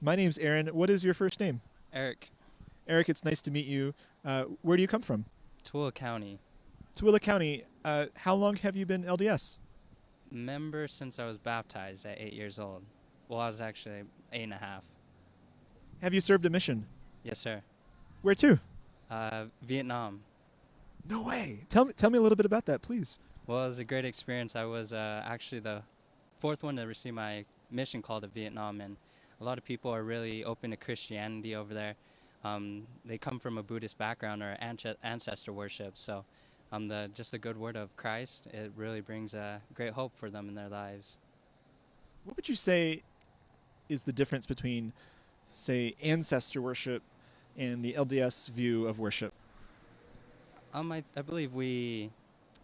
My name's Aaron. What is your first name? Eric, Eric, it's nice to meet you. Uh, where do you come from? Tooele County. Tooele County. Uh, how long have you been LDS? Member since I was baptized at eight years old. Well, I was actually eight and a half. Have you served a mission? Yes, sir. Where to? Uh, Vietnam. No way. Tell me, tell me a little bit about that, please. Well, it was a great experience. I was uh, actually the fourth one to receive my mission call to Vietnam, and a lot of people are really open to Christianity over there. Um, they come from a Buddhist background or ancestor worship, so um, the just the good word of Christ it really brings a great hope for them in their lives. What would you say is the difference between, say, ancestor worship and the LDS view of worship? Um, I, I believe we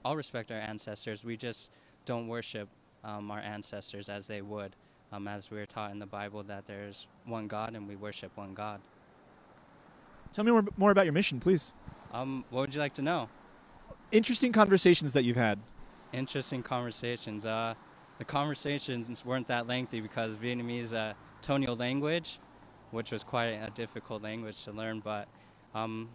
all respect our ancestors. We just don't worship um, our ancestors as they would, um, as we are taught in the Bible that there's one God and we worship one God. Tell me more, more about your mission, please. Um, what would you like to know? Interesting conversations that you've had. Interesting conversations. Uh, the conversations weren't that lengthy because Vietnamese a tonal language, which was quite a difficult language to learn. But um,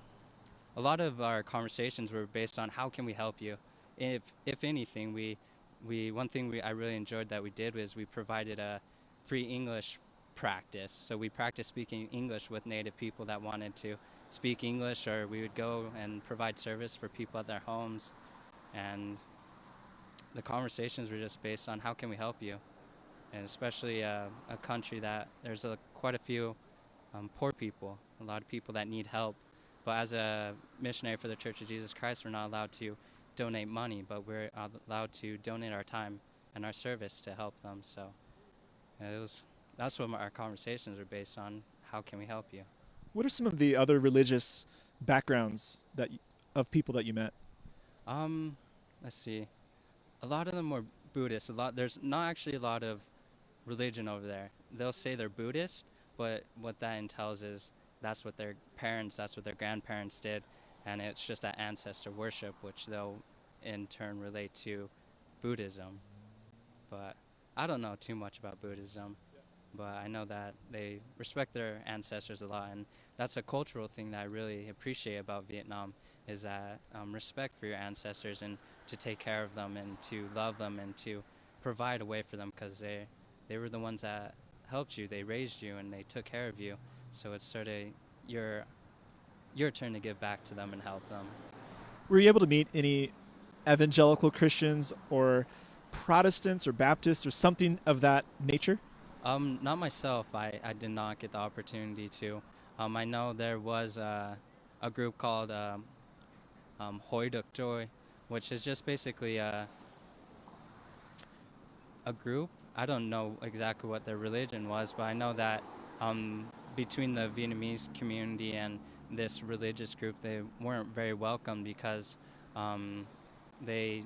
a lot of our conversations were based on how can we help you. If if anything, we we one thing we I really enjoyed that we did was we provided a free English practice. So we practiced speaking English with native people that wanted to speak English, or we would go and provide service for people at their homes, and the conversations were just based on how can we help you, and especially uh, a country that there's a, quite a few um, poor people, a lot of people that need help. But as a missionary for the Church of Jesus Christ, we're not allowed to donate money, but we're allowed to donate our time and our service to help them. So it was that's what our conversations are based on. How can we help you? What are some of the other religious backgrounds that of people that you met? Um, let's see. A lot of them were Buddhist. A lot there's not actually a lot of religion over there. They'll say they're Buddhist, but what that entails is that's what their parents, that's what their grandparents did, and it's just that ancestor worship, which they'll in turn relate to Buddhism. But I don't know too much about Buddhism, but I know that they respect their ancestors a lot, and that's a cultural thing that I really appreciate about Vietnam is that um, respect for your ancestors and to take care of them and to love them and to provide a way for them because they they were the ones that helped you, they raised you, and they took care of you. So it's sort of your your turn to give back to them and help them. Were you able to meet any evangelical Christians or Protestants or Baptists or something of that nature? Um, not myself. I, I did not get the opportunity to. Um, I know there was a, a group called um, um, Hoi Duk Joy, which is just basically a, a group. I don't know exactly what their religion was, but I know that um, between the Vietnamese community and this religious group, they weren't very welcome because um, they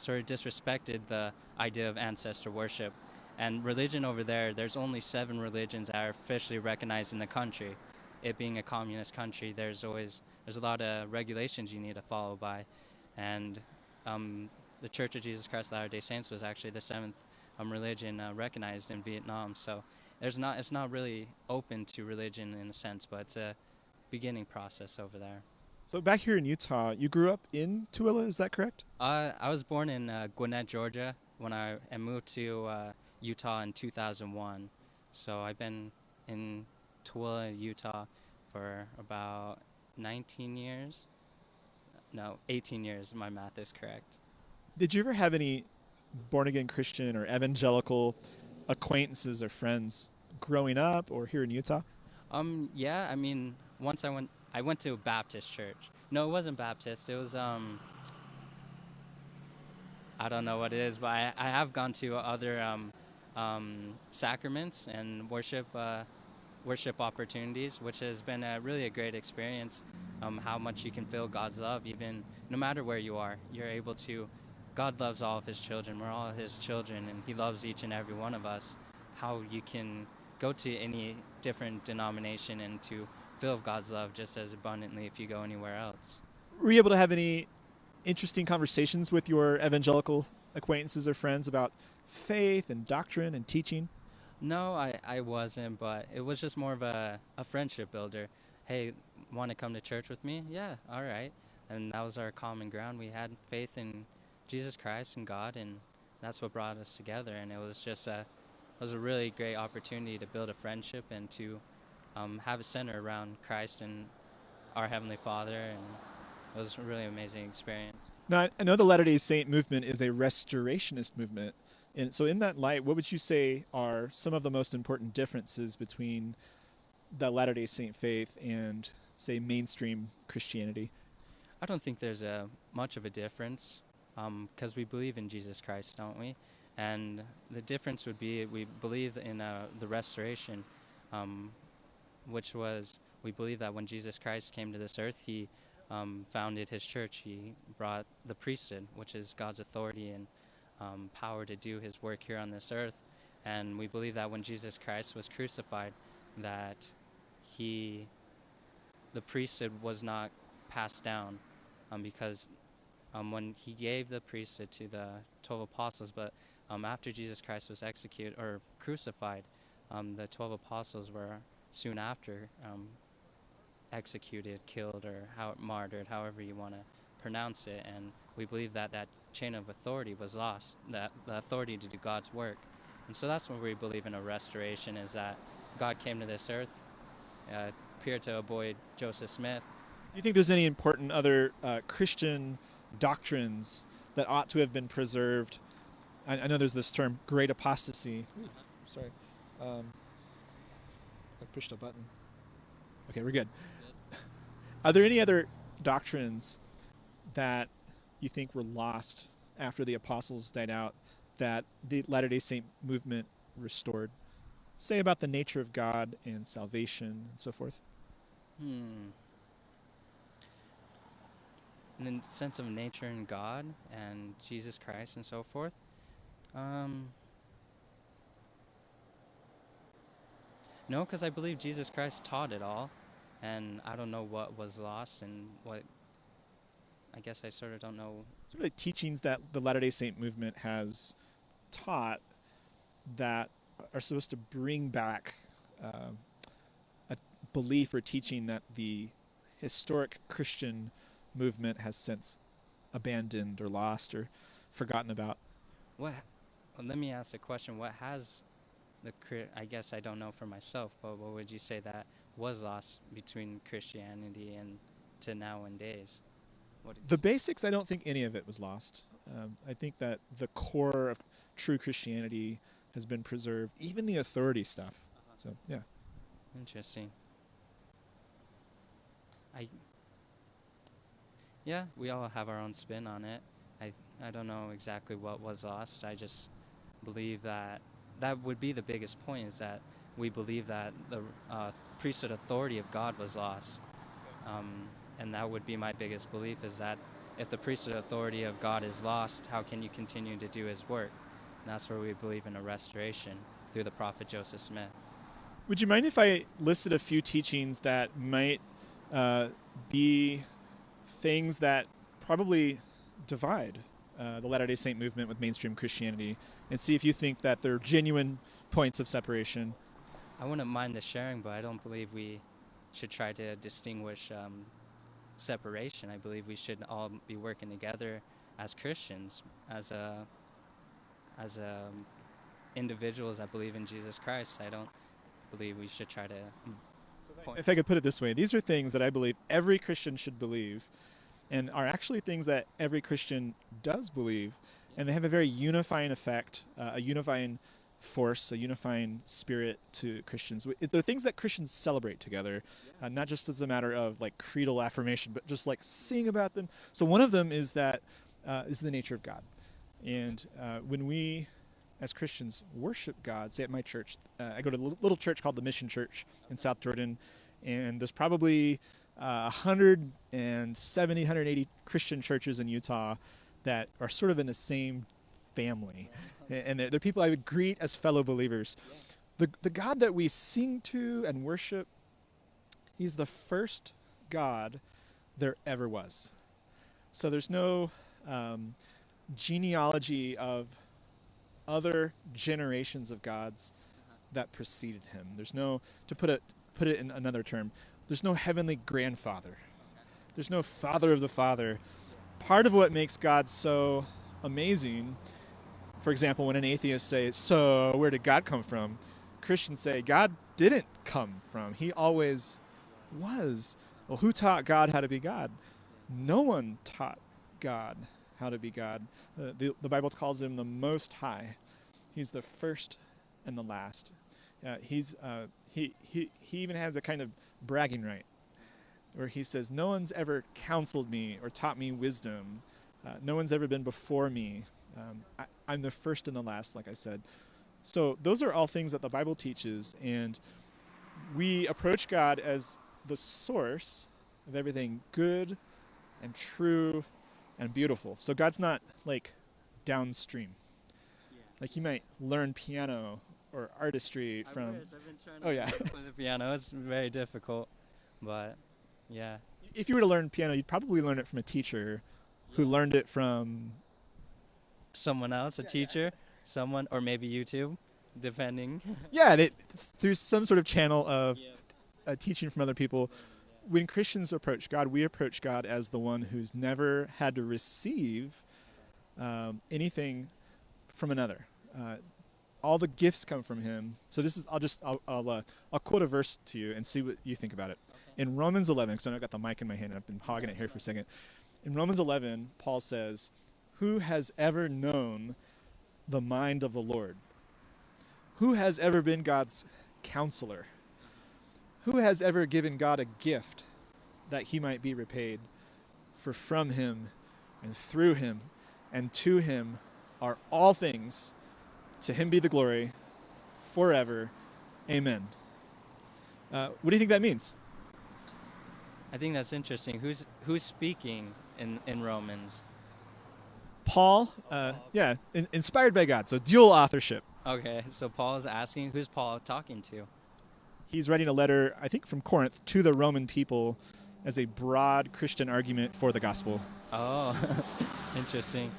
sort of disrespected the idea of ancestor worship. And religion over there, there's only seven religions that are officially recognized in the country. It being a communist country, there's always there's a lot of regulations you need to follow by, and um, the Church of Jesus Christ of Latter-day Saints was actually the seventh um, religion uh, recognized in Vietnam. So there's not it's not really open to religion in a sense, but it's a beginning process over there. So back here in Utah, you grew up in Tooele, is that correct? Uh, I was born in uh, Gwinnett, Georgia, when I and moved to uh, Utah in 2001. So I've been in Tooele, Utah, for about 19 years. No, 18 years. My math is correct. Did you ever have any born again Christian or evangelical acquaintances or friends growing up or here in Utah? Um, yeah, I mean, once I went, I went to a Baptist church. No, it wasn't Baptist. It was um, I don't know what it is, but I, I have gone to other um, um, sacraments and worship uh, worship opportunities, which has been a, really a great experience. Um, how much you can feel God's love, even no matter where you are, you're able to. God loves all of His children. We're all His children, and He loves each and every one of us. How you can go to any different denomination and to feel of God's love just as abundantly if you go anywhere else. Were you able to have any interesting conversations with your evangelical acquaintances or friends about faith and doctrine and teaching? No, I, I wasn't, but it was just more of a, a friendship builder. Hey, want to come to church with me? Yeah, all right. And that was our common ground. We had faith in Jesus Christ and God, and that's what brought us together. And it was just a, it was a really great opportunity to build a friendship and to um, have a center around Christ and our Heavenly Father. And it was a really amazing experience. Now, I know the Latter day Saint movement is a restorationist movement. And so, in that light, what would you say are some of the most important differences between the Latter day Saint faith and, say, mainstream Christianity? I don't think there's a much of a difference because um, we believe in Jesus Christ, don't we? And the difference would be we believe in uh, the restoration, um, which was we believe that when Jesus Christ came to this earth, he um, founded his church. He brought the priesthood, which is God's authority and um, power to do his work here on this earth. And we believe that when Jesus Christ was crucified, that he, the priesthood was not passed down um, because um, when he gave the priesthood to the 12 apostles, but um, after Jesus Christ was executed or crucified, um, the 12 apostles were soon after um, executed, killed, or how, martyred, however you want to pronounce it. And we believe that that chain of authority was lost, that the authority to do God's work. And so that's what we believe in a restoration is that God came to this earth, uh, appeared to a boy, Joseph Smith. Do you think there's any important other uh, Christian doctrines that ought to have been preserved? I, I know there's this term, great apostasy. Ooh, sorry. Um, I pushed a button. Okay, we're good. Are there any other doctrines that you think were lost after the apostles died out that the Latter day Saint movement restored? Say about the nature of God and salvation and so forth. Hmm. In the sense of nature and God and Jesus Christ and so forth. Um, no, because I believe Jesus Christ taught it all and I don't know what was lost and what. I guess I sort of don't know. Sort of the teachings that the Latter Day Saint movement has taught that are supposed to bring back uh, a belief or teaching that the historic Christian movement has since abandoned or lost or forgotten about. What? Well, let me ask a question. What has the I guess I don't know for myself, but what would you say that was lost between Christianity and to nowadays? the basics, I don't think any of it was lost. Um, I think that the core of true Christianity has been preserved, even the authority stuff. Uh-huh. So yeah. Interesting. I. Yeah, we all have our own spin on it. I I don't know exactly what was lost. I just believe that that would be the biggest point is that we believe that the uh, priesthood authority of God was lost. Um, and that would be my biggest belief is that if the priesthood authority of God is lost, how can you continue to do his work? And that's where we believe in a restoration through the prophet Joseph Smith. Would you mind if I listed a few teachings that might uh, be things that probably divide uh, the Latter day Saint movement with mainstream Christianity and see if you think that they're genuine points of separation I wouldn't mind the sharing, but I don't believe we should try to distinguish um, separation. I believe we should all be working together as Christians, as a as a um, individuals that believe in Jesus Christ. I don't believe we should try to. So if I could put it this way, these are things that I believe every Christian should believe, and are actually things that every Christian does believe, and they have a very unifying effect, uh, a unifying force, a unifying spirit to Christians. They're things that Christians celebrate together, uh, not just as a matter of like creedal affirmation, but just like sing about them. So one of them is that uh, is the nature of God, and uh, when we as Christians worship God, say at my church, uh, I go to a little church called the Mission Church in South Jordan, and there's probably uh, 170, 180 Christian churches in Utah that are sort of in the same family and they're, they're, people I would greet as fellow believers. The, the God that we sing to and worship, He's the first God there ever was. So there's no um, genealogy of other generations of gods. that preceded him. There's no to put it put it in another term. There's no heavenly grandfather. There's no father of the father. Part of what makes God so amazing, for example, when an atheist says, "So where did God come from?" Christians say, "God didn't come from. He always was." Well, who taught God how to be God? No one taught God how to be God. Uh, the, the Bible calls him the Most High. He's the first and the last. Uh, he's uh, he, he he even has a kind of bragging right, where he says, "No one's ever counseled me or taught me wisdom. Uh, no one's ever been before me. Um, I, I'm the first and the last," like I said. So those are all things that the Bible teaches, and we approach God as the source of everything good and true and beautiful. So God's not like downstream. Like you might learn piano or artistry I from. wish. I've been trying Oh, yeah. play the piano. It's very difficult, but yeah. If you were to learn piano, you'd probably learn it from a teacher who learned it from. Someone else, a teacher, someone, or maybe YouTube, depending. Yeah, and it, through some sort of channel of uh, teaching from other people. When Christians approach God, we approach God as the one who's never had to receive um, anything from another. Uh, all the gifts come from Him. So this is. I'll just. I'll. I'll, uh, I'll quote a verse to you and see what you think about it. In Romans 11, because I know I've got the mic in my hand and I've been hogging it here for a second. In Romans 11, Paul says, "Who has ever known the mind of the Lord? Who has ever been God's counselor?" Who has ever given God a gift that he might be repaid? For from him and through him and to him are all things. To him be the glory forever. Amen. Uh, what do you think that means? I think that's interesting. Who's who's speaking in in Romans? Paul, uh, yeah, in, inspired by God. So dual authorship. Okay, so Paul is asking, who's Paul talking to? He's writing a letter, I think, from Corinth to the Roman people as a broad Christian argument for the gospel. Oh, interesting.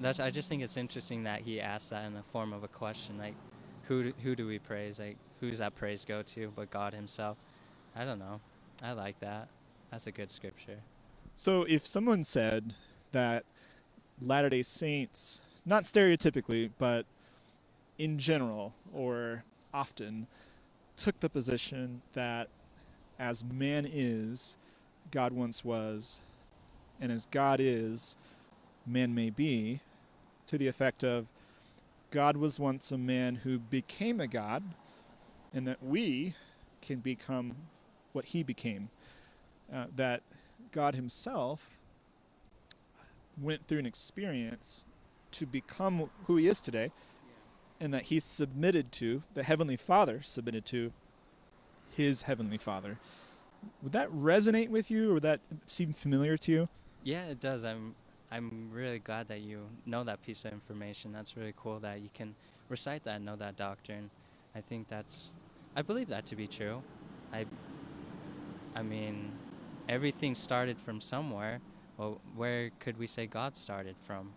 That's. I just think it's interesting that he asked that in the form of a question, like, who do, who do we praise? Like, who's that praise go to but God Himself? I don't know. I like that. That's a good scripture. So if someone said that Latter day Saints, not stereotypically, but in general or often, took the position that as man is, God once was, and as God is, man may be, to the effect of God was once a man who became a God, and that we can become what he became. Uh, that God Himself went through an experience to become who He is today, and that He submitted to, the Heavenly Father submitted to His Heavenly Father. Would that resonate with you, or would that seem familiar to you? Yeah, it does. I'm I'm really glad that you know that piece of information. That's really cool that you can recite that and know that doctrine. I think that's I believe that to be true. I I mean, everything started from somewhere. Well, where could we say God started from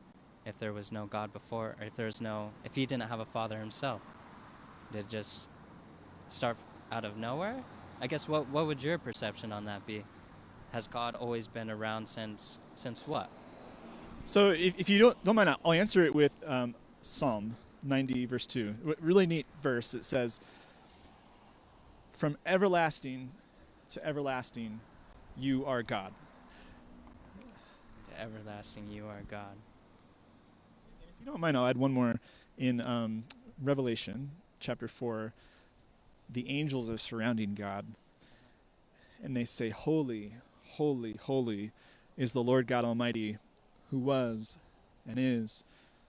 if there was no God before or if there's no if he didn't have a father himself? Did it just start out of nowhere? I guess what what would your perception on that be? Has God always been around since since what? So, if, if you don't, don't mind, I'll answer it with um, Psalm 90, verse 2. A really neat verse. It says, From everlasting to everlasting, you are God. To everlasting you are God. If you don't mind, I'll add one more. In um, Revelation chapter 4, the angels are surrounding God, and they say, Holy, holy, holy is the Lord God Almighty, who was and is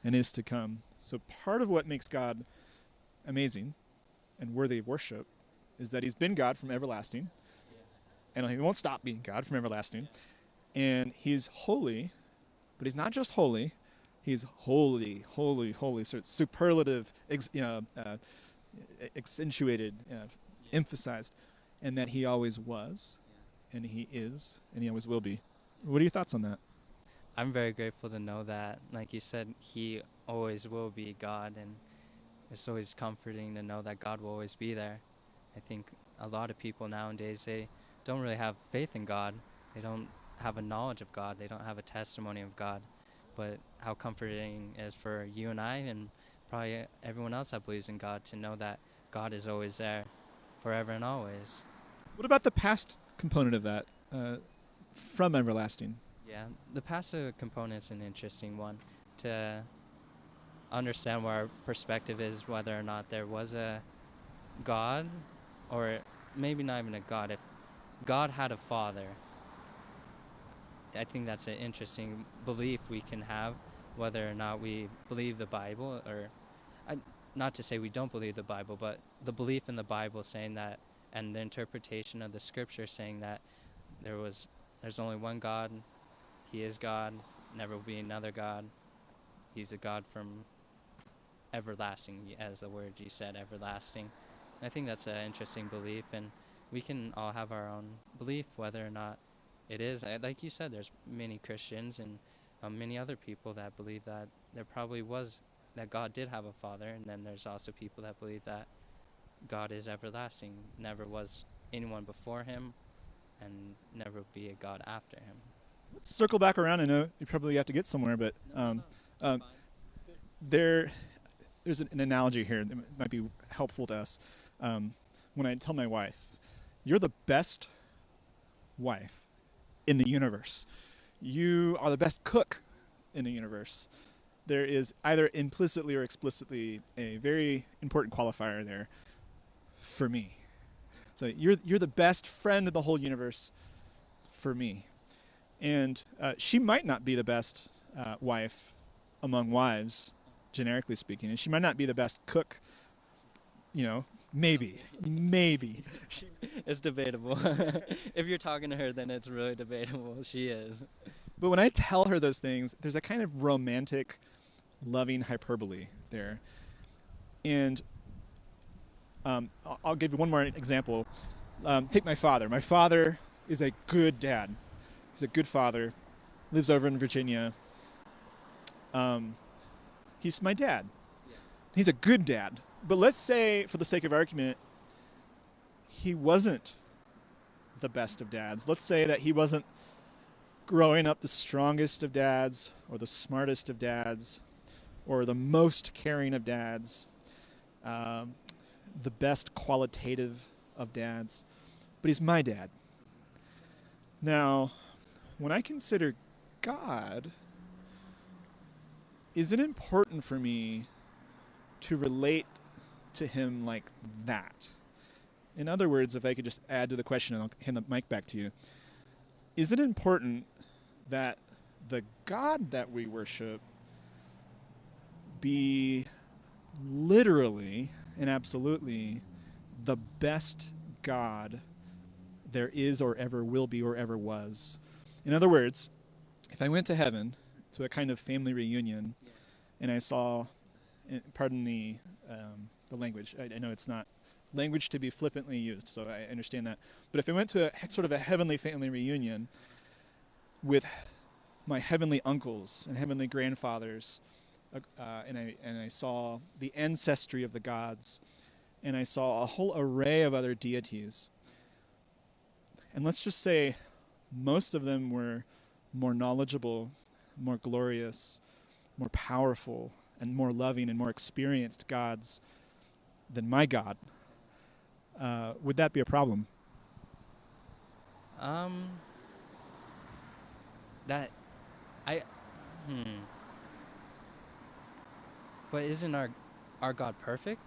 and is to come. So, part of what makes God amazing and worthy of worship is that He's been God from everlasting, and He won't stop being God from everlasting. And He's holy, but He's not just holy, He's holy, holy, holy. So it's superlative, ex, you know, uh, accentuated, uh, emphasized, and that He always was, and He is, and He always will be. What are your thoughts on that? I'm very grateful to know that, like you said, He always will be God, and it's always comforting to know that God will always be there. I think a lot of people nowadays they don't really have faith in God. They don't have a knowledge of God. They don't have a testimony of God. But how comforting is for you and I and probably everyone else that believes in God to know that God is always there forever and always. What about the past component of that? Uh, from everlasting. Yeah, the passive component is an interesting one to understand where our perspective is, whether or not there was a God, or maybe not even a God. If God had a father, I think that's an interesting belief we can have, whether or not we believe the Bible, or I, not to say we don't believe the Bible, but the belief in the Bible saying that, and the interpretation of the Scripture saying that there was, there's only one God, He is God, never will be another God. He's a God from everlasting, as the word you said, everlasting. I think that's an interesting belief, and we can all have our own belief whether or not it is. Like you said, there's many Christians and um, many other people that believe that there probably was that God did have a father, and then there's also people that believe that God is everlasting, never was anyone before him, and never be a God after him. Circle back around. I know you probably have to get somewhere, but um, um, there, there's an, an, analogy here that might be helpful to us. Um, when I tell my wife, "You're the best wife in the universe. You are the best cook in the universe." There is either implicitly or explicitly a very important qualifier there for me. So you're you're the best friend of the whole universe for me, and uh, she might not be the best uh, wife among wives, generically speaking, and she might not be the best cook. You know, maybe, maybe. it's debatable. if you're talking to her, then it's really debatable. She is. But when I tell her those things, there's a kind of romantic, loving hyperbole there, and um, I'll give you one more example. Um, take my father. My father is a good dad. He's a good father. Lives over in Virginia. Um, he's my dad. Yeah. He's a good dad. But let's say, for the sake of argument, he wasn't the best of dads. Let's say that he wasn't growing up the strongest of dads, or the smartest of dads, or the most caring of dads, um, the best qualitative of dads. But he's my dad. Now, when I consider God, is it important for me to relate to him like that? In other words, if I could just add to the question and I'll hand the mic back to you, is it important that the God that we worship be literally and absolutely the best God there is or ever will be or ever was? In other words, if I went to heaven to a kind of family reunion, and I saw, eh, pardon the um, the language. I, I, know it's not language to be flippantly used, so I understand that. But if I went to a sort of a heavenly family reunion with my heavenly uncles and heavenly grandfathers, uh, uh, and I and I saw the ancestry of the gods, and I saw a whole array of other deities. And let's just say, most of them were more knowledgeable, more glorious, more powerful, and more loving and more experienced gods than my God. Uh, would that be a problem? Um, that, I, hmm. But isn't our, our God perfect?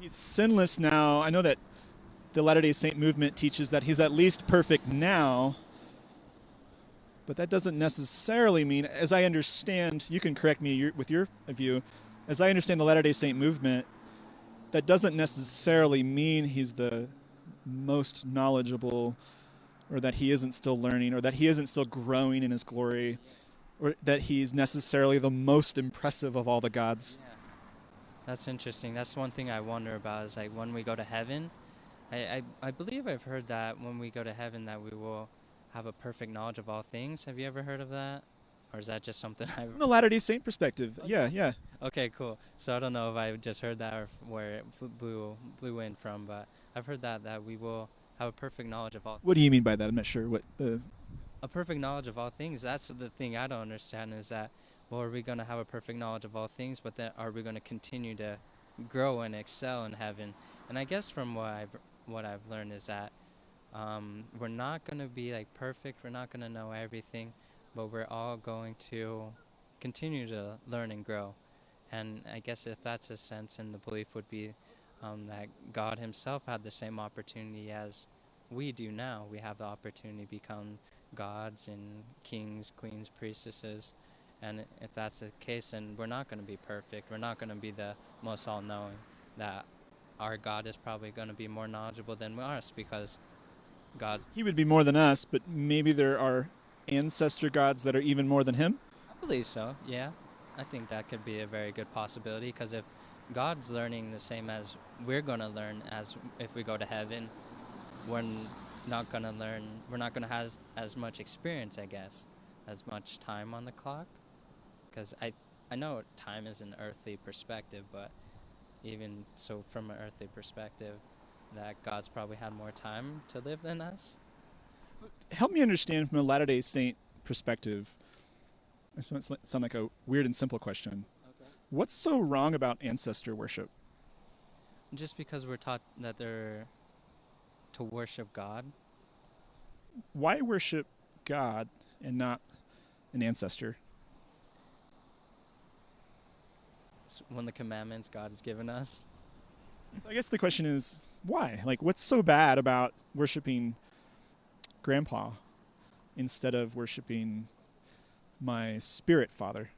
He's sinless now. I know that the Latter day Saint movement teaches that he's at least perfect now, but that doesn't necessarily mean, as I understand, you can correct me with your view, as I understand the Latter day Saint movement, that doesn't necessarily mean he's the most knowledgeable or that he isn't still learning or that he isn't still growing in his glory or that he's necessarily the most impressive of all the gods. Yeah. That's interesting. That's one thing I wonder about is like when we go to heaven, I, I, I believe I've heard that when we go to heaven that we will have a perfect knowledge of all things. Have you ever heard of that? Or is that just something I've... From the Latter-day Saint perspective, okay. yeah, yeah. Okay, cool. So I don't know if I just heard that or where it blew blew in from, but I've heard that that we will have a perfect knowledge of all What do you mean by that? I'm not sure what the. a perfect knowledge of all things. That's the thing I don't understand is that well, are we going to have a perfect knowledge of all things, but then are we going to continue to grow and excel in heaven? And I guess from what I've what I've learned is that um, we're not going to be like perfect. We're not going to know everything, but we're all going to continue to learn and grow. And I guess if that's a sense, and the belief would be um, that God Himself had the same opportunity as we do now. We have the opportunity to become gods and kings, queens, priestesses. And if that's the case, then we're not going to be perfect. We're not going to be the most all knowing. That our God is probably going to be more knowledgeable than us because God, He would be more than us, but maybe there are ancestor gods that are even more than him. I believe so, yeah. I think that could be a very good possibility because if God's learning the same as we're going to learn as if we go to heaven, we're not going to learn, we're not going to have as much experience, I guess, as much time on the clock. Because I, I know time is an earthly perspective, but even so, from an earthly perspective, that God's probably had more time to live than us. Help me understand from a Latter day Saint perspective. This might sound like a weird and simple question. Okay. What's so wrong about ancestor worship? Just because we're taught that they're to worship God, Why worship God and not an ancestor? It's one of the commandments God has given us. So I guess the question is why? Like, what's so bad about worshiping grandpa instead of worshiping my spirit father?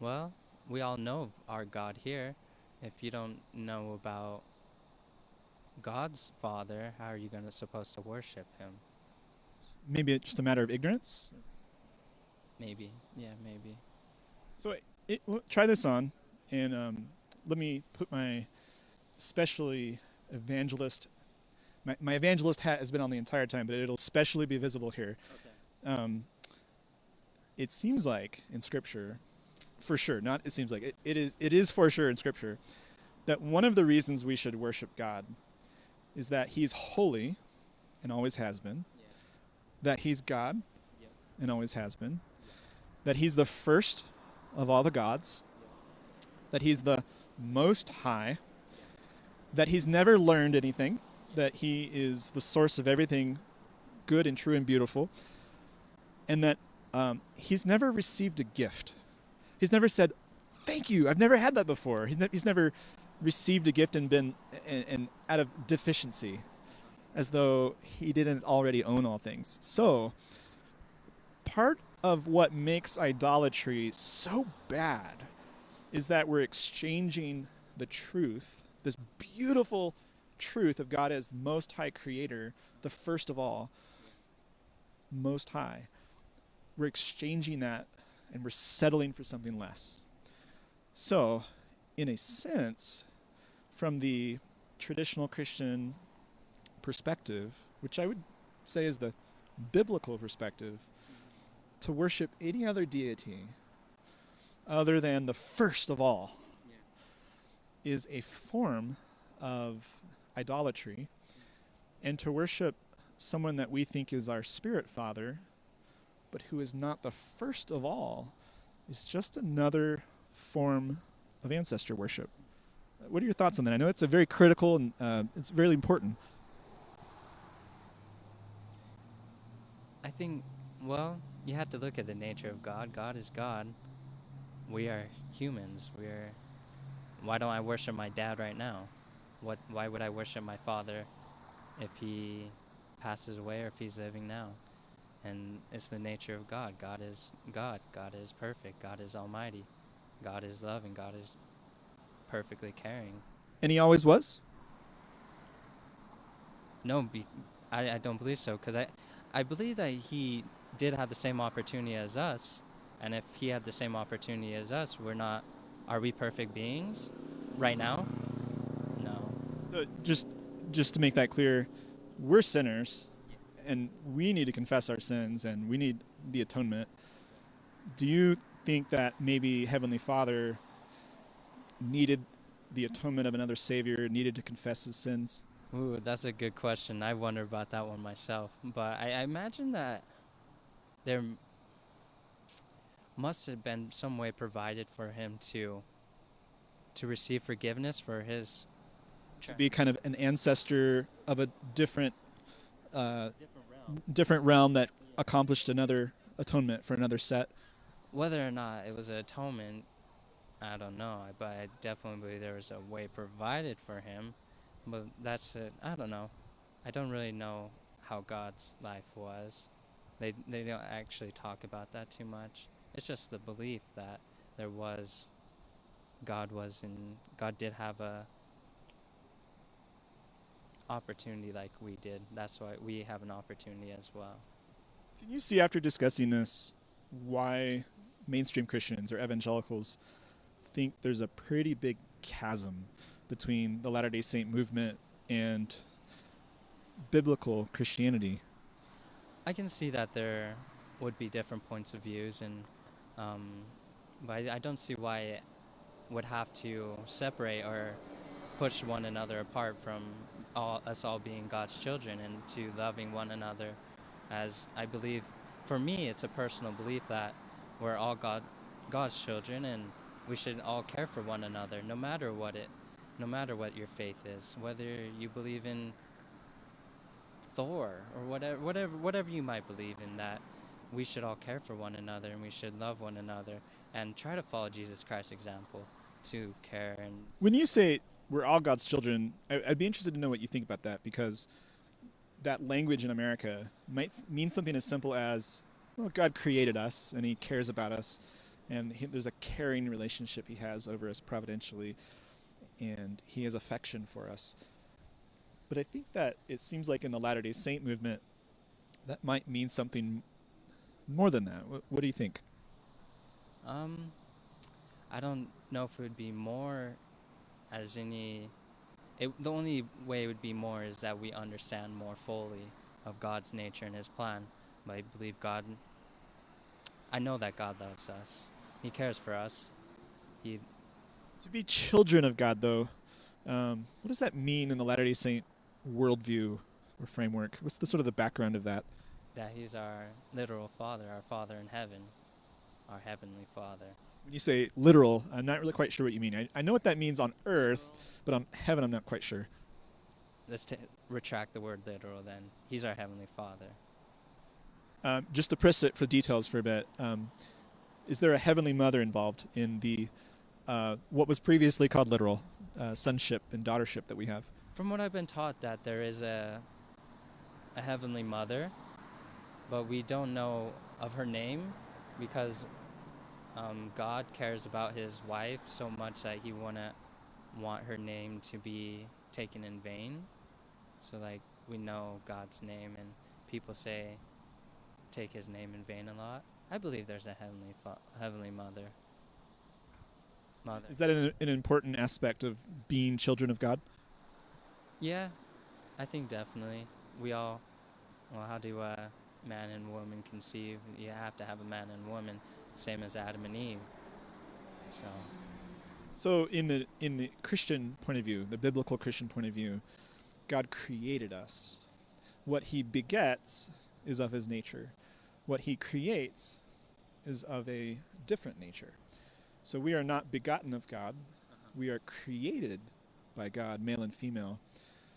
Well, we all know our God here. If you don't know about God's Father, how are you going to supposed to worship Him? Maybe it's just a matter of ignorance. Maybe, yeah, maybe. So it, try this on, and um, let me put my especially evangelist. My, my evangelist hat has been on the entire time, but it'll especially be visible here. Okay. Um, it seems like in Scripture, for sure, not it seems like it, it is it is for sure in Scripture that one of the reasons we should worship God is that He's holy and always has been, Yeah. that He's God and always has been, that He's the first of all the gods, that He's the most high, that He's never learned anything, that He is the source of everything good and true and beautiful, and that um, He's never received a gift. He's never said, "Thank you." I've never had that before. He's, ne- he's never received a gift and been and, and out of deficiency, as though he didn't already own all things. So, part of what makes idolatry so bad is that we're exchanging the truth, this beautiful truth of God as Most High Creator, the first of all, Most High. We're exchanging that and we're settling for something less. So, in a sense, from the traditional Christian perspective, which I would say is the biblical perspective, to worship any other deity other than the first of all is a form of idolatry. And to worship someone that we think is our spirit father, but who is not the first of all, is just another form of ancestor worship. What are your thoughts on that? I know it's a very critical and uh, it's very important. I think, well, you have to look at the nature of God. God is God. We are humans. We are. Why don't I worship my dad right now? What? Why would I worship my father if he passes away or if he's living now? And it's the nature of God. God is God. God is perfect. God is almighty. God is loving. God is perfectly caring. And he always was? No, be, I, I don't believe so because I, I believe that he did have the same opportunity as us, and if he had the same opportunity as us, we're not. Are we perfect beings right now? No. So just just to make that clear, we're sinners and we need to confess our sins and we need the atonement. Do you think that maybe Heavenly Father needed the atonement of another Savior, needed to confess his sins? Ooh, that's a good question. I wonder about that one myself. But I, I imagine that there must have been some way provided for him to to receive forgiveness for his To be kind of an ancestor of a different, uh, different realm. different realm that accomplished another atonement for another set. Whether or not it was an atonement, I don't know. But I definitely believe there was a way provided for him. But that's it. I don't know. I don't really know how God's life was. They they don't actually talk about that too much. It's just the belief that there was God was in God did have a opportunity like we did. That's why we have an opportunity as well. Can you see after discussing this why mainstream Christians or evangelicals think there's a pretty big chasm between the Latter day Saint movement and biblical Christianity? I can see that there would be different points of views, and um, but I, I don't see why it would have to separate or push one another apart from all, us all being God's children and to loving one another. As I believe, for me, it's a personal belief that we're all God, God's children, and we should all care for one another, no matter what it, no matter what your faith is, whether you believe in Thor or whatever, whatever, whatever you might believe in. That we should all care for one another and we should love one another and try to follow Jesus Christ's example to care and When you say we're all God's children, I, I'd be interested to know what you think about that because that language in America might mean something as simple as, well, God created us and He cares about us, and he, there's a caring relationship He has over us providentially, and He has affection for us. But I think that it seems like in the Latter day Saint movement, that might mean something more than that. What, what do you think? Um, I don't know if it would be more as any. It, the only way it would be more is that we understand more fully of God's nature and His plan. But I believe God. I know that God loves us. He cares for us. He To be children of God, though, um, what does that mean in the Latter day Saint worldview or framework? What's the sort of the background of that? that He's our literal Father, our Father in heaven, our heavenly Father. When you say literal, I'm not really quite sure what you mean. I, I know what that means on earth, but on heaven, I'm not quite sure. Let's t- retract the word literal. Then He's our heavenly Father. Um, just to press it for details for a bit, um, is there a heavenly mother involved in the uh, what was previously called literal uh, sonship and daughtership that we have? From what I've been taught, that there is a a heavenly mother, but we don't know of her name because um, God cares about His wife so much that He wouldn't want her name to be taken in vain. So, like, we know God's name, and people say take His name in vain a lot. I believe there's a heavenly fa- heavenly mother. Mother. Is that an, an important aspect of being children of God? Yeah, I think definitely. We all, well, how do uh, man and woman conceive? You have to have a man and woman, same as Adam and Eve. So, So in the in the Christian point of view, the biblical Christian point of view, God created us. What he begets is of his nature. What he creates is of a different nature. So we are not begotten of God. We are created by God, male and female.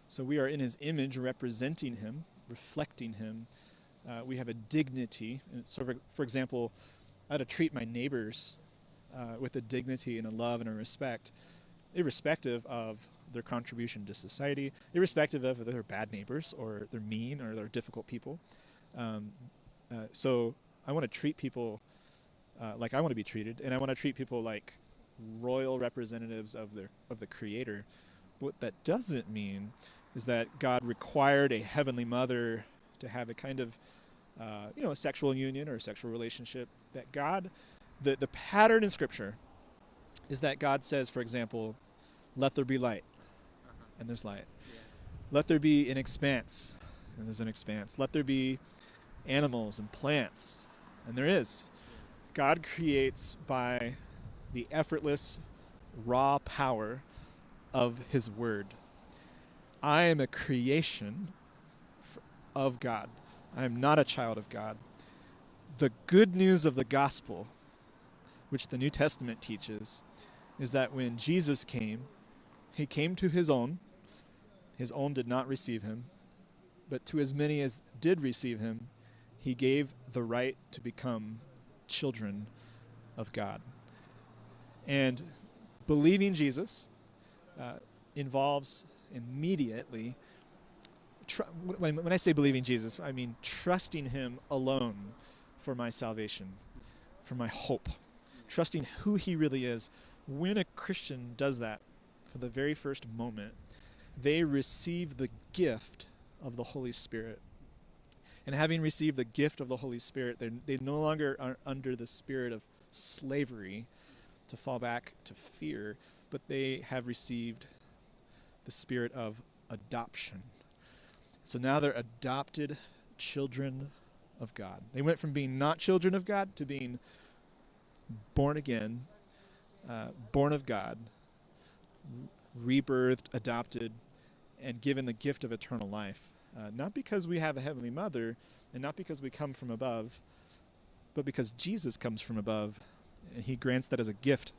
So we are in his image, representing him, reflecting him. Uh, we have a dignity. So, for, for example, I had to treat my neighbors uh, with a dignity and a love and a respect, irrespective of their contribution to society, irrespective of whether they're bad neighbors or they're mean or they're difficult people. Um, uh, so I want to treat people uh, like I want to be treated, and I want to treat people like royal representatives of the of the Creator. What that doesn't mean is that God required a heavenly mother to have a kind of uh, you know a sexual union or a sexual relationship. That God the the pattern in scripture is that God says, for example, let there be light, and there's light. Let there be an expanse, and there's an expanse. Let there be animals and plants, and there is. God creates by the effortless, raw power of His Word. I am a creation of God. I am not a child of God. The good news of the gospel, which the New Testament teaches, is that when Jesus came, he came to his own. His own did not receive him. But to as many as did receive him, he gave the right to become children of God. And believing Jesus uh, involves immediately, tr- when, when I say believing Jesus, I mean trusting him alone for my salvation, for my hope, trusting who he really is. When a Christian does that for the very first moment, they receive the gift of the Holy Spirit. And having received the gift of the Holy Spirit, they no longer are under the spirit of slavery to fall back to fear, but they have received the spirit of adoption. So now they're adopted children of God. They went from being not children of God to being born again, uh, born of God, rebirthed, adopted, and given the gift of eternal life. Uh, not because we have a heavenly mother and not because we come from above, but because Jesus comes from above and he grants that as a gift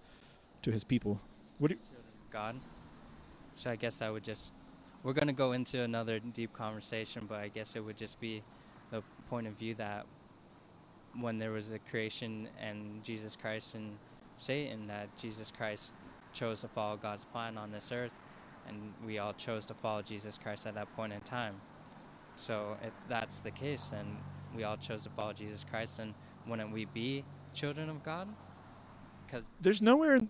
to his people. What do you, God? So I guess I would just we're going to go into another deep conversation, but I guess it would just be the point of view that when there was a creation and Jesus Christ and Satan, that Jesus Christ chose to follow God's plan on this earth, and we all chose to follow Jesus Christ at that point in time. So if that's the case, then we all chose to follow Jesus Christ, and wouldn't we be children of God? Because there's nowhere.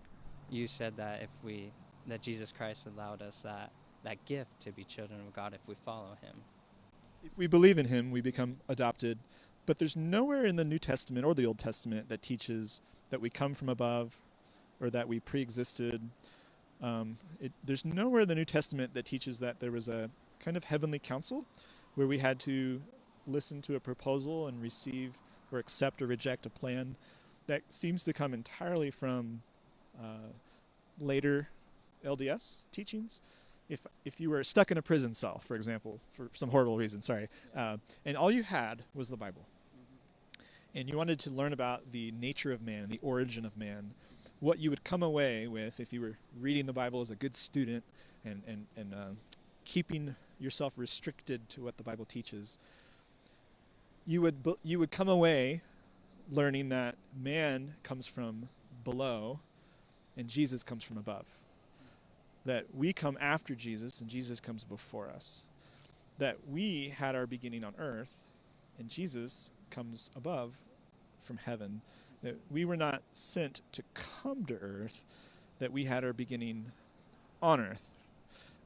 you said that if we that Jesus Christ allowed us that that gift to be children of God if we follow Him. If we believe in Him, we become adopted. But there's nowhere in the New Testament or the Old Testament that teaches that we come from above or that we pre existed. Um, it, there's nowhere in the New Testament that teaches that there was a kind of heavenly council where we had to listen to a proposal and receive or accept or reject a plan. That seems to come entirely from uh, later LDS teachings if if you were stuck in a prison cell, for example, for some horrible reason, sorry, uh, and all you had was the Bible, mm-hmm. and you wanted to learn about the nature of man, the origin of man, what you would come away with if you were reading the Bible as a good student and and and uh, keeping yourself restricted to what the Bible teaches, you would you would come away learning that man comes from below, and Jesus comes from above that we come after Jesus and Jesus comes before us. That we had our beginning on earth and Jesus comes above from heaven. That we were not sent to come to earth, that we had our beginning on earth.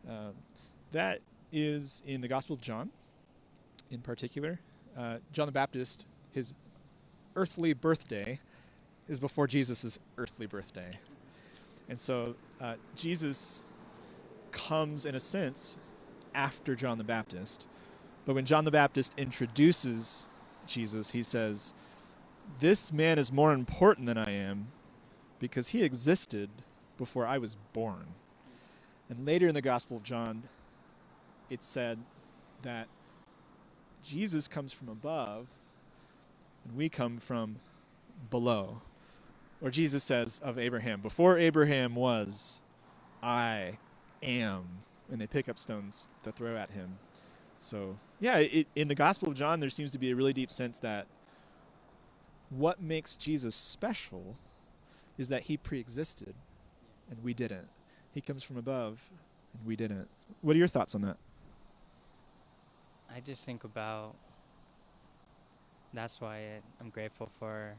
Uh, that is in the Gospel of John, in particular. Uh, John the Baptist, his earthly birthday is before Jesus' earthly birthday. And so uh, Jesus comes, in a sense, after John the Baptist. But when John the Baptist introduces Jesus, he says, This man is more important than I am because he existed before I was born. And later in the Gospel of John, it said that Jesus comes from above and we come from below. Or Jesus says of Abraham, Before Abraham was, I am, and they pick up stones to throw at him. So, yeah, it, in the Gospel of John, there seems to be a really deep sense that what makes Jesus special is that he pre existed and we didn't. He comes from above and we didn't. What are your thoughts on that? I just think about that's why I'm grateful for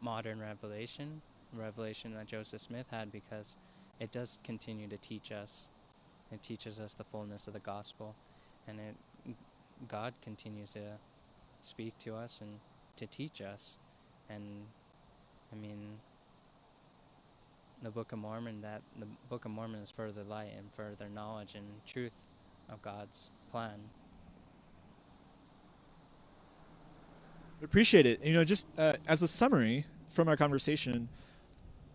modern revelation, revelation that Joseph Smith had, because it does continue to teach us it teaches us the fullness of the gospel, and it God continues to speak to us and to teach us. And I mean, the Book of Mormon that the Book of Mormon is further light and further knowledge and truth of God's plan. Appreciate it. You know, just uh, as a summary, from our conversation,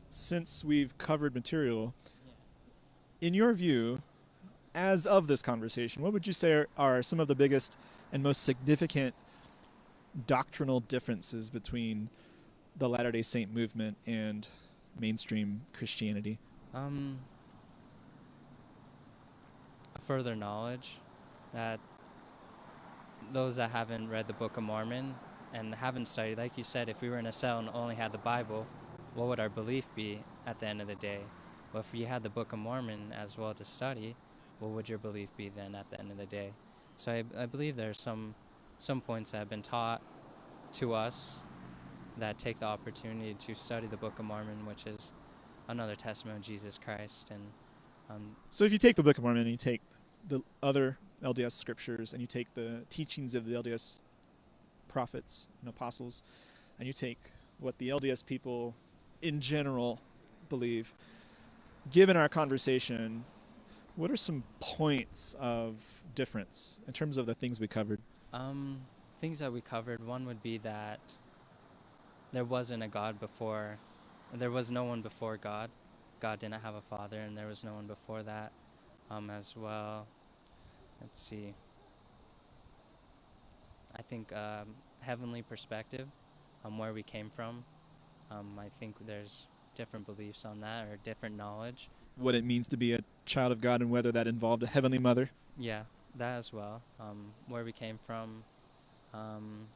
since we've covered material, in your view, as of this conversation, what would you say are, are some of the biggest and most significant doctrinal differences between the Latter day Saint movement and mainstream Christianity? Um, further knowledge that those that haven't read the Book of Mormon and haven't studied, like you said, if we were in a cell and only had the Bible, what would our belief be at the end of the day? Well, if you had the Book of Mormon as well to study, what would your belief be then at the end of the day? So I, I believe there's some some points that have been taught to us that take the opportunity to study the Book of Mormon, which is another testament of Jesus Christ. And um, so, if you take the Book of Mormon and you take the other LDS scriptures and you take the teachings of the LDS prophets and apostles, and you take what the LDS people in general believe, given our conversation, what are some points of difference in terms of the things we covered? Um, things that we covered. One would be that there wasn't a God before. There was no one before God. God didn't have a father, and there was no one before that um, as well. Let's see. I think um, heavenly perspective, um, where we came from. Um, I think there's different beliefs on that or different knowledge. What it means to be a child of God and whether that involved a heavenly mother. Yeah, that as well. Um, where we came from. Um,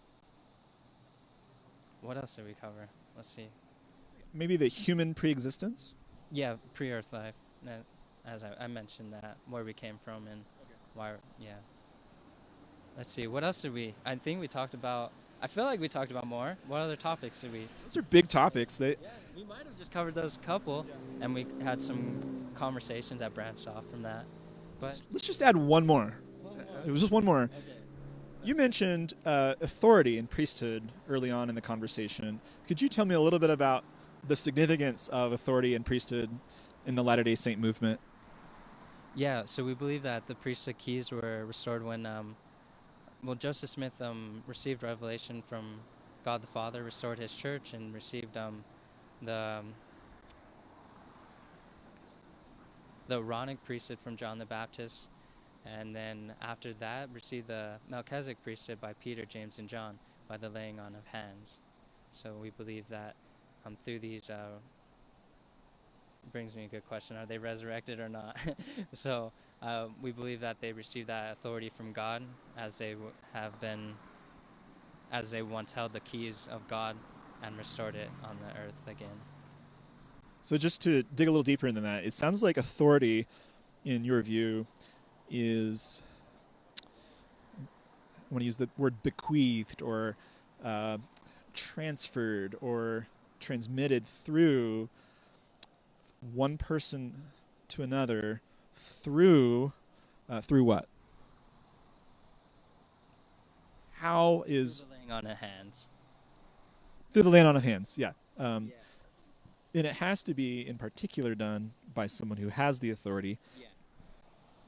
what else did we cover? Let's see. Maybe the human preexistence. Yeah, pre-Earth life. As I, I mentioned that, where we came from and okay. why. Yeah. Let's see. What else did we? I think we talked about. I feel like we talked about more. What other topics did we? Those are big topics. They. Yeah, we might have just covered those couple, yeah. and we had some conversations that branched off from that. But let's, let's just add one more. One more. It was just one more. Okay. You mentioned uh, authority and priesthood early on in the conversation. Could you tell me a little bit about the significance of authority and priesthood in the Latter day Saint movement? Yeah, so we believe that the priesthood keys were restored when, um, well, Joseph Smith um, received revelation from God the Father, restored his church, and received um, the um, the Aaronic priesthood from John the Baptist, and then after that received the Melchizedek priesthood by Peter, James, and John by the laying on of hands. So we believe that um, through these uh, brings me a good question: Are they resurrected or not? so uh, we believe that they received that authority from God, as they have been, as they once held the keys of God and restored it on the earth again. So just to dig a little deeper into that, it sounds like authority, in your view, is I want to use the word bequeathed or uh, transferred or transmitted through one person to another through uh, through what? How is through the laying on of hands? Through the laying on of hands, yeah. Um, yeah. And it has to be, in particular, done by someone who has the authority. Yeah.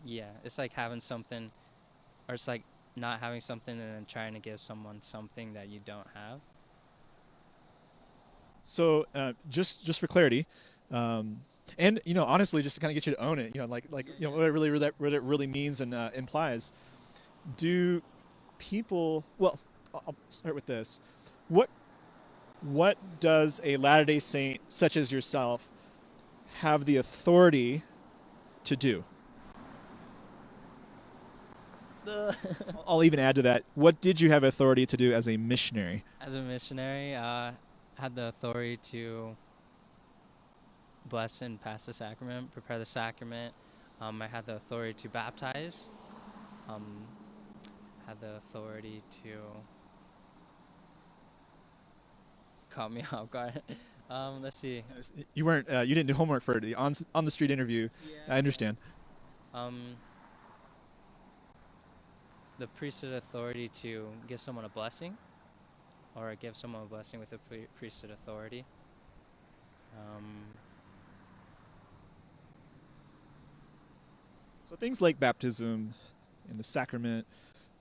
Yeah, it's like having something, or it's like not having something and then trying to give someone something that you don't have. So uh, just just for clarity, um, and you know, honestly, just to kind of get you to own it, you know, like like you know what it really what it really means and uh, implies. Do people? Well, I'll start with this. What what does a Latter Day Saint such as yourself have the authority to do? I'll even add to that. What did you have authority to do as a missionary? As a missionary, uh, had the authority to bless and pass the sacrament, prepare the sacrament. Um, I had the authority to baptize. Um, had the authority to. Caught me off guard. um, let's see. You weren't. Uh, you didn't do homework for the on on the street interview. Yeah. I understand. Um, the priesthood authority to give someone a blessing or give someone a blessing with a priesthood authority. Um, so things like baptism and the sacrament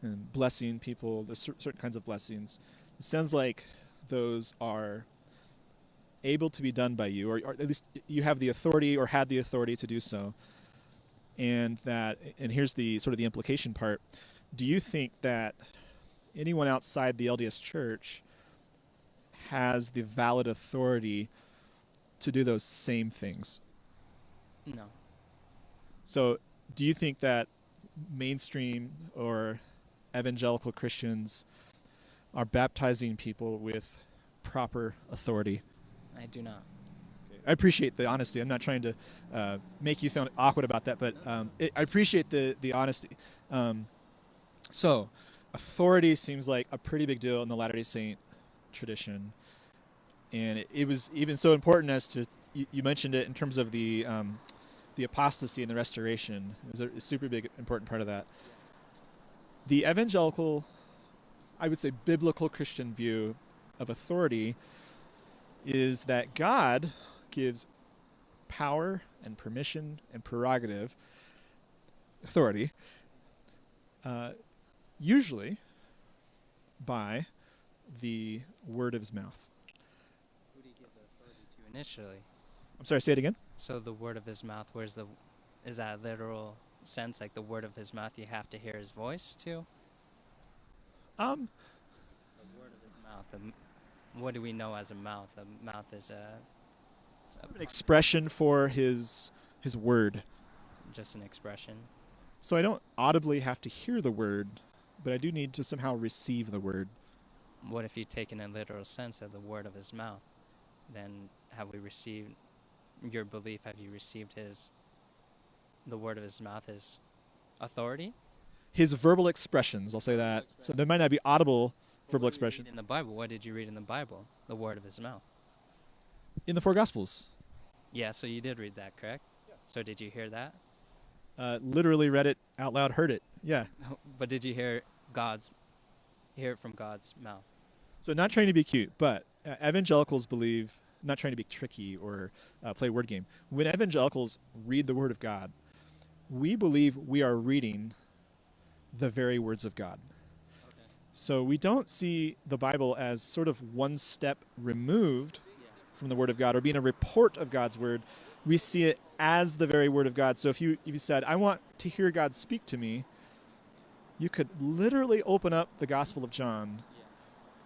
and blessing people, there's certain kinds of blessings. It sounds like those are able to be done by you, or, or at least you have the authority or had the authority to do so. And that, and here's the sort of the implication part. Do you think that anyone outside the LDS Church has the valid authority to do those same things? No. So, do you think that mainstream or evangelical Christians are baptizing people with proper authority? I do not. I appreciate the honesty. I'm not trying to uh, make you feel awkward about that, but um, it, I appreciate the the honesty. Um, so, authority seems like a pretty big deal in the Latter Day Saint tradition, and it, it was even so important as to you, you, mentioned it in terms of the um, the apostasy and the restoration. is a super big important part of that. The evangelical, I would say, biblical Christian view of authority is that God gives power and permission and prerogative, authority, uh, usually by the word of his mouth. Who did he give the authority to initially? I'm sorry, say it again. So the word of his mouth, where's the, is that literal sense, like the word of his mouth, you have to hear his voice too? Um, the word of his mouth, what do we know as a mouth? A mouth is a, a an expression for his his word. Just an expression. So I don't audibly have to hear the word, but I do need to somehow receive the word. What if you take in a literal sense of the word of his mouth? Then have we received your belief? Have you received his the word of his mouth, his authority? His verbal expressions, I'll say that. So there might not be audible verbal expressions. In the Bible, what did you read in the Bible? The word of his mouth. In the four Gospels. Yeah, so you did read that, correct? Yeah. So did you hear that? Uh, literally read it out loud, heard it. Yeah. But did you hear God's, hear it from God's mouth? So not trying to be cute, but uh, evangelicals believe, not trying to be tricky or uh, play word game. When evangelicals read the Word of God, we believe we are reading the very words of God. So we don't see the Bible as sort of one step removed from the Word of God or being a report of God's Word. We see it as the very Word of God. So if you if you said, "I want to hear God speak to me," you could literally open up the Gospel of John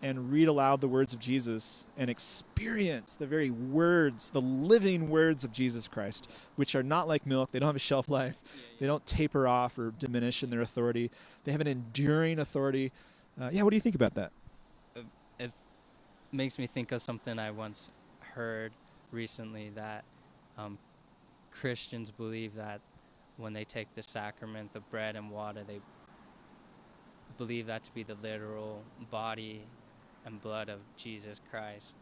and read aloud the words of Jesus and experience the very words, the living words of Jesus Christ, which are not like milk. They don't have a shelf life. They don't taper off or diminish in their authority. They have an enduring authority uh, yeah, what do you think about that? It makes me think of something I once heard recently that um, Christians believe that when they take the sacrament, the bread and water, they believe that to be the literal body and blood of Jesus Christ.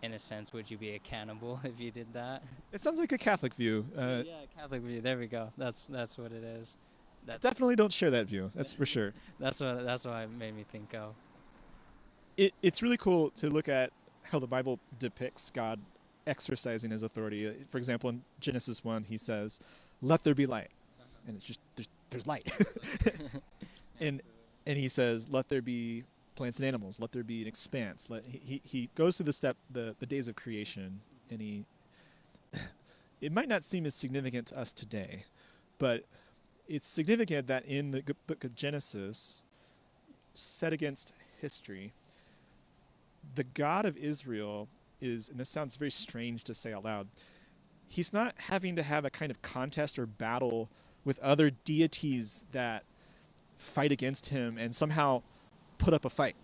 In a sense, would you be a cannibal if you did that? It sounds like a Catholic view. Uh, yeah, Catholic view. There we go. That's that's what it is. That's Definitely don't share that view. That's for sure. that's what that's what it made me think of. It, it's really cool to look at how the Bible depicts God exercising His authority. Uh, for example, in Genesis one, He says, "Let there be light," and it's just there's there's light. and and He says, "Let there be plants and animals. Let there be an expanse." Let he he goes through the step the the days of creation, and he. It might not seem as significant to us today, but it's significant that in the book of Genesis, set against history, the God of Israel is, and this sounds very strange to say out loud, he's not having to have a kind of contest or battle with other deities that fight against him and somehow put up a fight.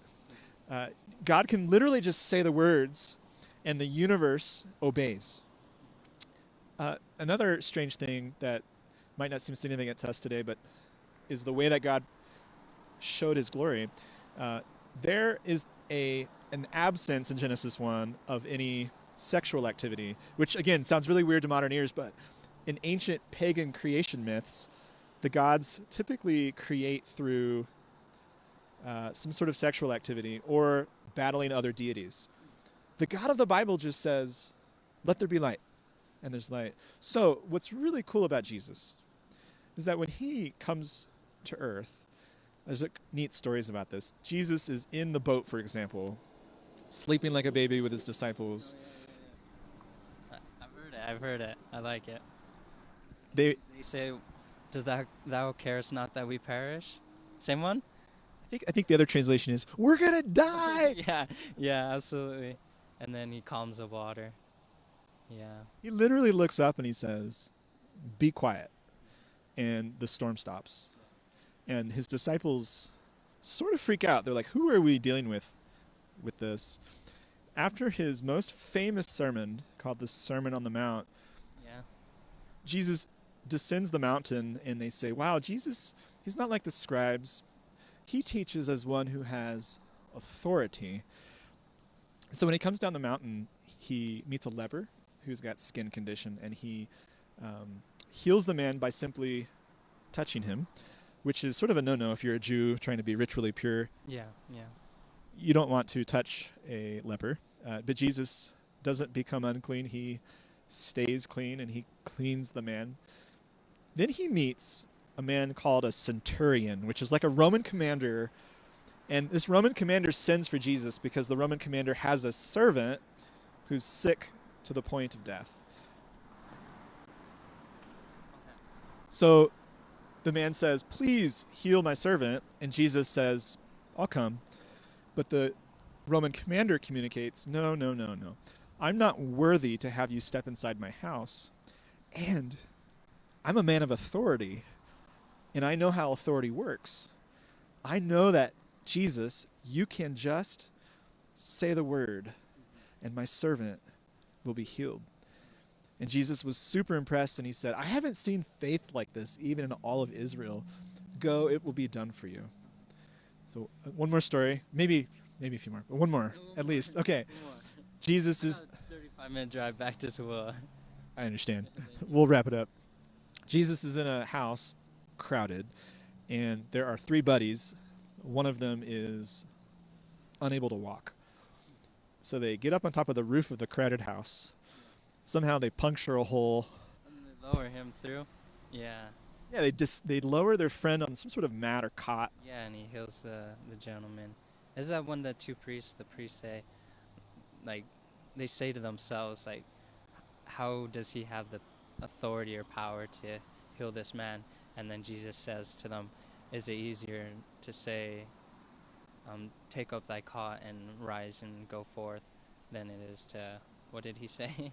Uh, God can literally just say the words, and the universe obeys. Uh, another strange thing that might not seem significant to us today, but is the way that God showed His glory. Uh, there is a an absence in Genesis one of any sexual activity, which again sounds really weird to modern ears, but in ancient pagan creation myths, the gods typically create through uh, some sort of sexual activity or battling other deities. The God of the Bible just says, "Let there be light," and there's light. So, what's really cool about Jesus is that when he comes to earth, there's a neat stories about this. Jesus is in the boat, for example, sleeping like a baby with his disciples. I've heard it. I've heard it. I like it. They, They say, "Does that thou carest not that we perish?" Same one. I think, I think the other translation is, "We're gonna die." yeah, yeah, absolutely. And then he calms the water. Yeah. He literally looks up and he says, "Be quiet," and the storm stops. And his disciples sort of freak out. They're like, "Who are we dealing with with this?" After his most famous sermon, called the Sermon on the Mount, Yeah. Jesus descends the mountain and they say, Wow, Jesus, he's not like the scribes. He teaches as one who has authority. So when he comes down the mountain, he meets a leper who's got skin condition and he um, heals the man by simply touching him, which is sort of a no no if you're a Jew trying to be ritually pure. Yeah. Yeah. You don't want to touch a leper. Uh, but Jesus doesn't become unclean. He stays clean and he cleans the man. Then he meets a man called a centurion, which is like a Roman commander. And this Roman commander sends for Jesus because the Roman commander has a servant who's sick to the point of death. So the man says, Please heal my servant. And Jesus says, I'll come. But the Roman commander communicates, No, no, no, no. I'm not worthy to have you step inside my house. And I'm a man of authority. And I know how authority works. I know that, Jesus, you can just say the word, and my servant will be healed. And Jesus was super impressed and he said, I haven't seen faith like this even in all of Israel. Go, it will be done for you. So, uh, one more story, maybe maybe a few more, but one more at least. Okay. Jesus is 35 minute drive back to Tooele. I understand. We'll wrap it up. Jesus is in a house crowded and there are three buddies. One of them is unable to walk. So they get up on top of the roof of the crowded house. Somehow they puncture a hole. And they lower him through. Yeah. Yeah, they just they lower their friend on some sort of mat or cot. Yeah, and he heals the the gentleman. Is that when the two priests, the priests say, like, they say to themselves, like, how does he have the authority or power to heal this man? And then Jesus says to them, is it easier to say, um, take up thy cot and rise and go forth, than it is to, what did he say?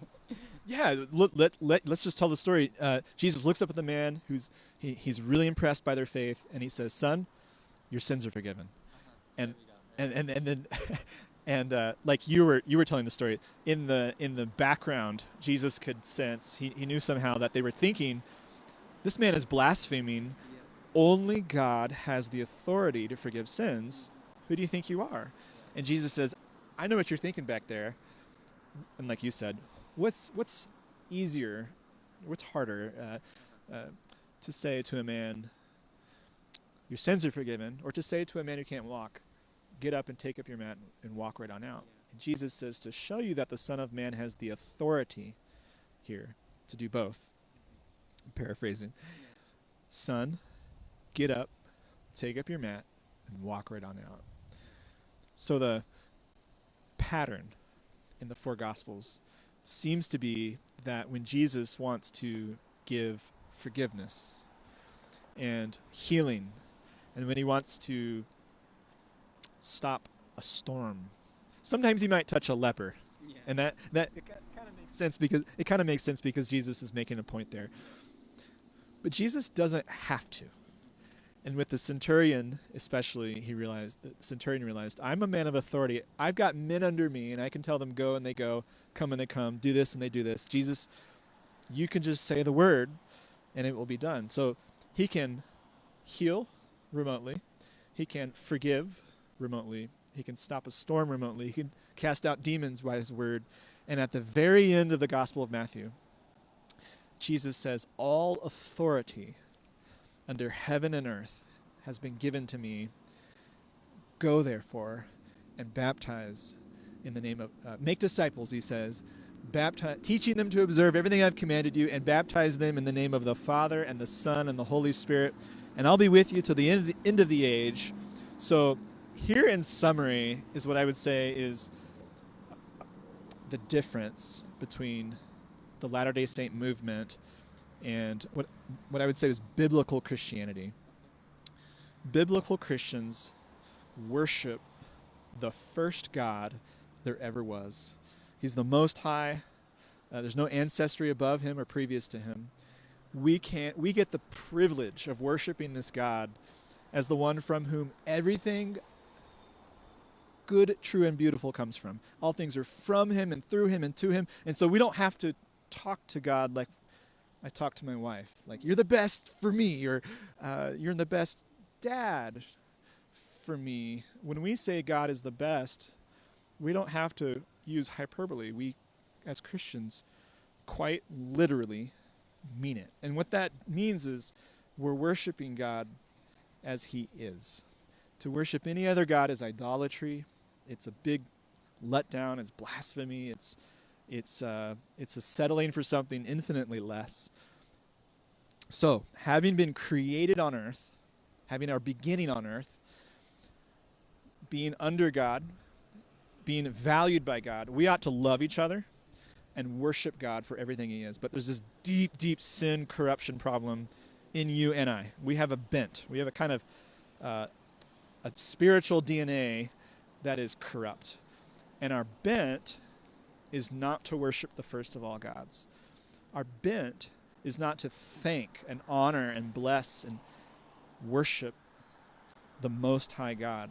Yeah, let, let, let, let's just tell the story. Uh, Jesus looks up at the man who's he, he's really impressed by their faith, and he says, "Son, your sins are forgiven." And and and and then and uh, like you were you were telling the story in the in the background, Jesus could sense he, he knew somehow that they were thinking, "This man is blaspheming. Only God has the authority to forgive sins. Who do you think you are?" And Jesus says, "I know what you're thinking back there." And like you said, what's what's easier, what's harder uh, uh, to say to a man, "Your sins are forgiven," or to say to a man who can't walk, "Get up and take up your mat and walk right on out." And Jesus says to show you that the Son of Man has the authority here to do both. I'm paraphrasing, son, get up, take up your mat, and walk right on out. So the pattern in the four Gospels seems to be that when Jesus wants to give forgiveness and healing, and when he wants to stop a storm, sometimes he might touch a leper, yeah. and that that kind of makes sense because it kind of makes sense because Jesus is making a point there. But Jesus doesn't have to. And with the centurion, especially, he realized the centurion realized, I'm a man of authority. I've got men under me, and I can tell them go and they go, come and they come, do this and they do this. Jesus, you can just say the word, and it will be done. So he can heal remotely, he can forgive remotely, he can stop a storm remotely, he can cast out demons by his word. And at the very end of the Gospel of Matthew, Jesus says, All authority under heaven and earth has been given to me. Go therefore and baptize in the name of, uh, make disciples, he says, baptize, teaching them to observe everything I've commanded you, and baptize them in the name of the Father and the Son and the Holy Spirit. And I'll be with you till the end of the, end of the age. So, here in summary is what I would say is the difference between the Latter Day Saint movement and what what I would say is biblical Christianity. Biblical Christians worship the first God there ever was. He's the Most High. Uh, there's no ancestry above him or previous to him. We can't. We get the privilege of worshiping this God as the one from whom everything good, true, and beautiful comes from. All things are from him and through him and to him. And so we don't have to talk to God like I talk to my wife. Like, you're the best for me, or uh, you're the best dad for me. When we say God is the best, we don't have to use hyperbole. We, as Christians, quite literally mean it. And what that means is we're worshiping God as He is. To worship any other God is idolatry. It's a big letdown. It's blasphemy. It's it's uh, it's a settling for something infinitely less. So, having been created on earth, having our beginning on earth, being under God, being valued by God, we ought to love each other and worship God for everything He is. But there's this deep, deep sin corruption problem in you and I. We have a bent. We have a kind of uh, a spiritual DNA that is corrupt, and our bent is not to worship the first of all gods. Our bent is not to thank and honor and bless and worship the Most High God.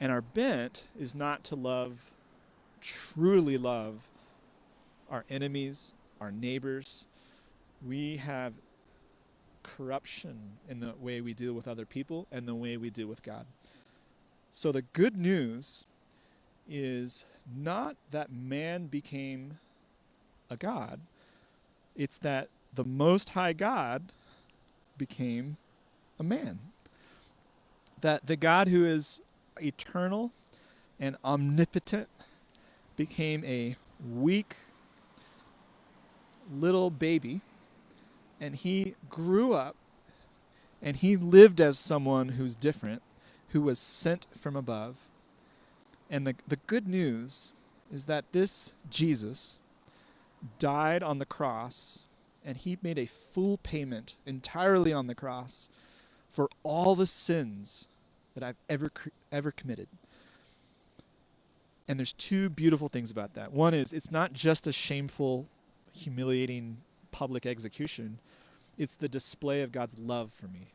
And our bent is not to love, truly love, our enemies, our neighbors. We have corruption in the way we deal with other people and the way we deal with God. So the good news is not that man became a God, it's that the Most High God became a man. That the God who is eternal and omnipotent became a weak little baby and he grew up and he lived as someone who's different, who was sent from above and the, the good news is that this Jesus died on the cross and he made a full payment entirely on the cross for all the sins that I've ever ever committed. And there's two beautiful things about that. One is it's not just a shameful, humiliating public execution. It's the display of God's love for me.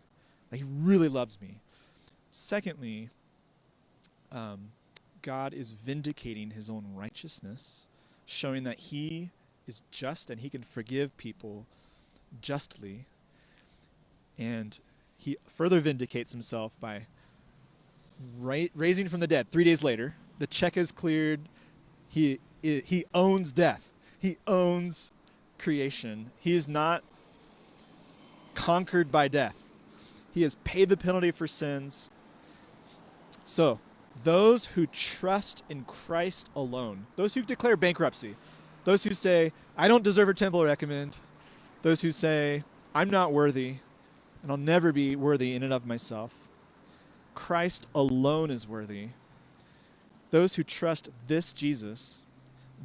He really loves me. Secondly, um, God is vindicating his own righteousness, showing that he is just and he can forgive people justly. And he further vindicates himself by ra- raising from the dead three days later. The check is cleared. He, he owns death, he owns creation. He is not conquered by death. He has paid the penalty for sins. So, those who trust in Christ alone, those who declare bankruptcy, those who say, I don't deserve a temple recommend, those who say, I'm not worthy, and I'll never be worthy in and of myself. Christ alone is worthy. Those who trust this Jesus,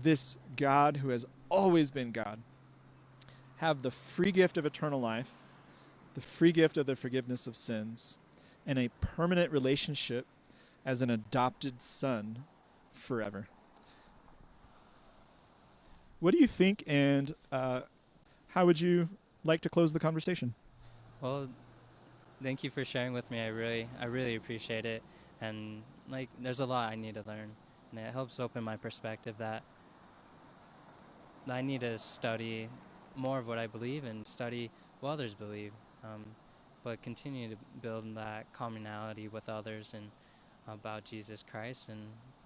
this God who has always been God, have the free gift of eternal life, the free gift of the forgiveness of sins, and a permanent relationship as an adopted son forever. What do you think, and uh, how would you like to close the conversation? Well, thank you for sharing with me. I really, I really appreciate it. And like, there's a lot I need to learn, and it helps open my perspective that I need to study more of what I believe and study what others believe, um, but continue to build that commonality with others and about Jesus Christ and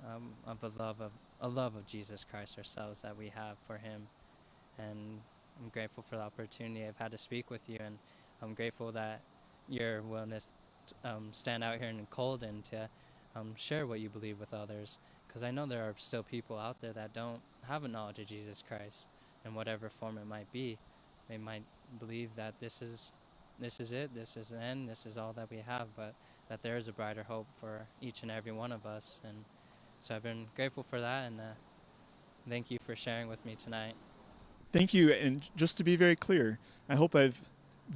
um, of a love of a love of Jesus Christ ourselves that we have for Him, and I'm grateful for the opportunity I've had to speak with you, and I'm grateful that your willingness to um, stand out here in the cold and to um, share what you believe with others, because I know there are still people out there that don't have a knowledge of Jesus Christ in whatever form it might be. They might believe that this is this is it, this is the end, this is all that we have, but that there is a brighter hope for each and every one of us. And so I've been grateful for that, and uh, thank you for sharing with me tonight. Thank you. And just to be very clear, I hope I've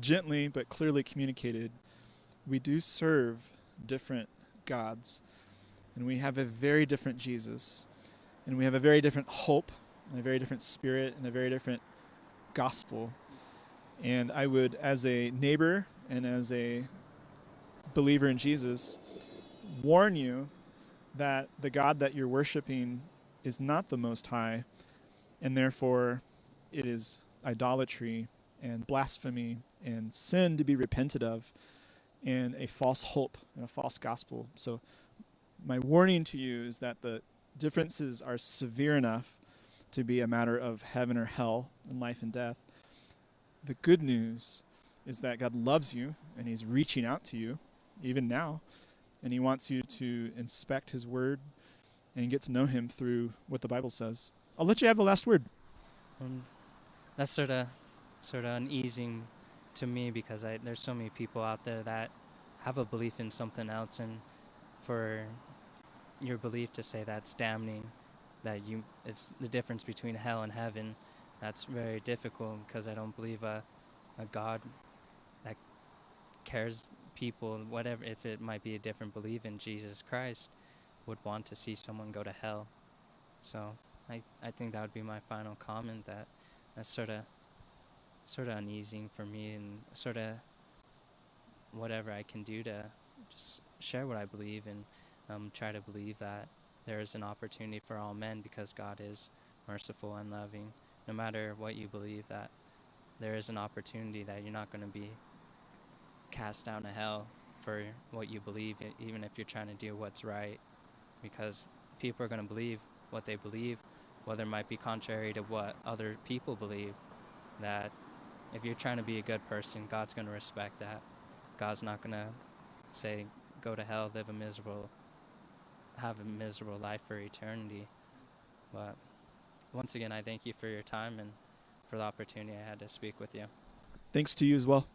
gently but clearly communicated we do serve different gods, and we have a very different Jesus, and we have a very different hope, and a very different spirit, and a very different gospel. And I would, as a neighbor and as a believer in Jesus, warn you that the God that you're worshiping is not the Most High, and therefore it is idolatry and blasphemy and sin to be repented of, and a false hope and a false gospel. So, my warning to you is that the differences are severe enough to be a matter of heaven or hell and life and death. The good news is that God loves you and He's reaching out to you, even now, and He wants you to inspect His Word and get to know Him through what the Bible says. I'll let you have the last word. Um, that's sort of sort of uneasing to me because I, there's so many people out there that have a belief in something else, and for your belief to say that's damning, that you it's the difference between hell and heaven. That's very difficult because I don't believe a a God that cares people, whatever if it might be a different belief in Jesus Christ, would want to see someone go to hell. So I I think that would be my final comment that that's sort of sort of uneasy for me and sort of whatever I can do to just share what I believe and um, try to believe that there is an opportunity for all men because God is merciful and loving. No matter what you believe, that there is an opportunity that you're not going to be cast down to hell for what you believe, even if you're trying to do what's right, because people are going to believe what they believe, whether it might be contrary to what other people believe. That if you're trying to be a good person, God's going to respect that. God's not going to say, go to hell, live a miserable, have a miserable life for eternity. But once again, I thank you for your time and for the opportunity I had to speak with you. Thanks to you as well.